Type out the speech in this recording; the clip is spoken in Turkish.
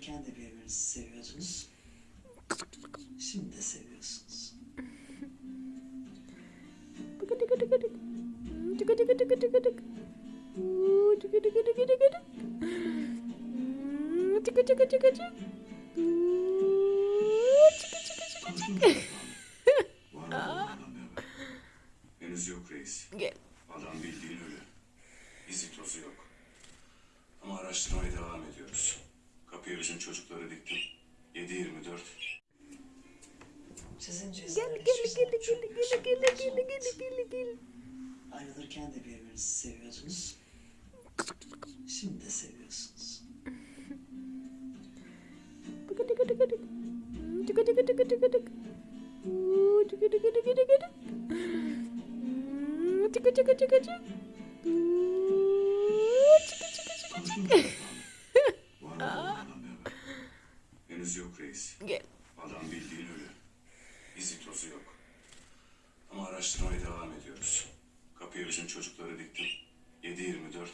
Ayrılırken de birbirinizi seviyordunuz. Şimdi de seviyorsunuz. Henüz yok reis. Gel. Adam bildiğin ölü. İzi tozu yok. Ama araştırmaya devam ediyoruz. Bizim çocukları diktim. 7-24. Sizin Gel cüzdanlar gel hiçbir gel zaman gel gel gel sorunlarınız gel olmadı. gel gel gel. Ayrılırken de birbirinizi seviyordunuz. Şimdi de seviyorsunuz. Var henüz yok reis. Gel. Adam bildiğin ölü. İzi tozu yok. Ama araştırmaya devam ediyoruz. Kapıya bizim çocukları diktim. 7-24